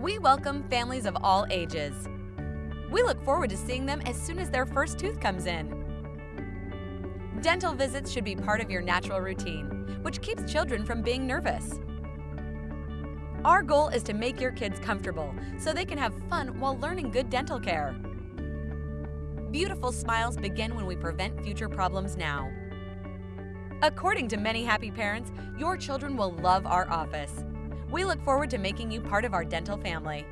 We welcome families of all ages. We look forward to seeing them as soon as their first tooth comes in. Dental visits should be part of your natural routine, which keeps children from being nervous. Our goal is to make your kids comfortable so they can have fun while learning good dental care. Beautiful smiles begin when we prevent future problems now. According to many happy parents, your children will love our office. We look forward to making you part of our dental family.